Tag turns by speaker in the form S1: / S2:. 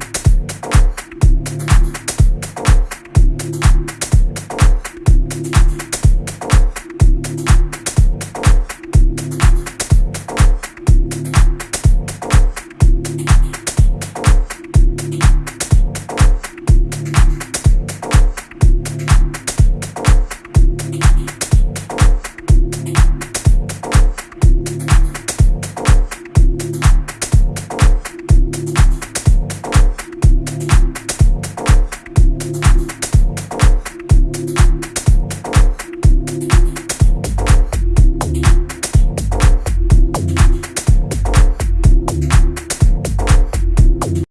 S1: you.